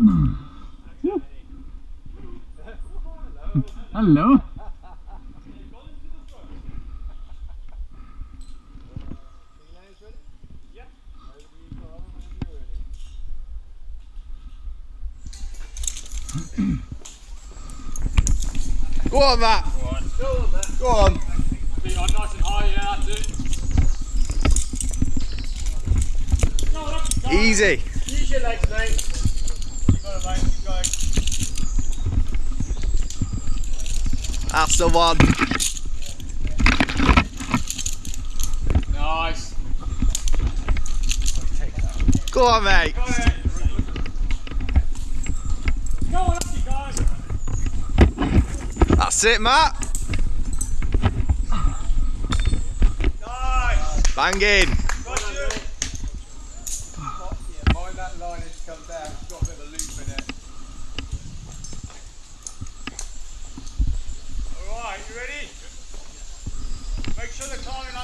Hmm. Hmm. Hello. Go on, Matt. Go on. Feet on nice and high, yeah, that's it. Go on, up you go. Easy. Use your legs, mate. You got it, mate. Keep going. That's the one. Nice. Go on, mate. Go on, you go. That's it, Matt. Nice. Banging.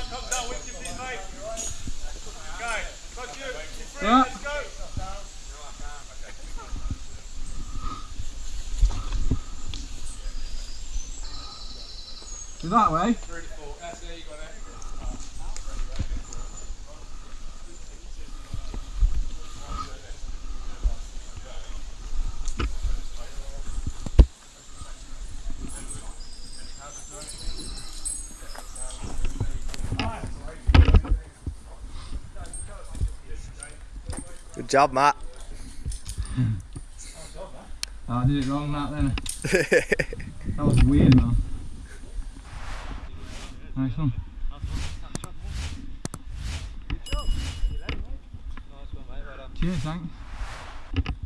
Climbing line comes down with you, please, mate. Okay, got you. You're free, Yeah. let's go. Go that way. That's it, you got it. Good job, Matt. Oh, I did it wrong that then. That was weird, man. Nice one. Cheers, thanks.